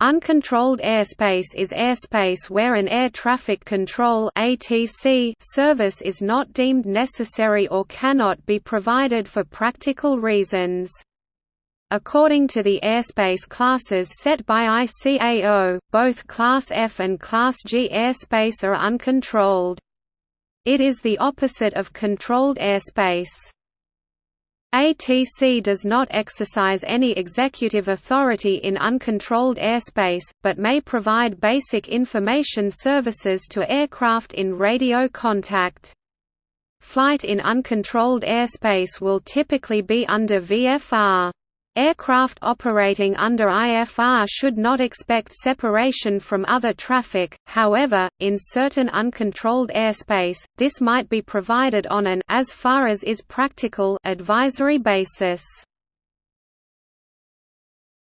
Uncontrolled airspace is airspace where an air traffic control (ATC) service is not deemed necessary or cannot be provided for practical reasons. According to the airspace classes set by ICAO, both Class F and Class G airspace are uncontrolled. It is the opposite of controlled airspace. ATC does not exercise any executive authority in uncontrolled airspace, but may provide basic information services to aircraft in radio contact. Flight in uncontrolled airspace will typically be under VFR. Aircraft operating under IFR should not expect separation from other traffic, however, in certain uncontrolled airspace, this might be provided on an as far as is practical advisory basis.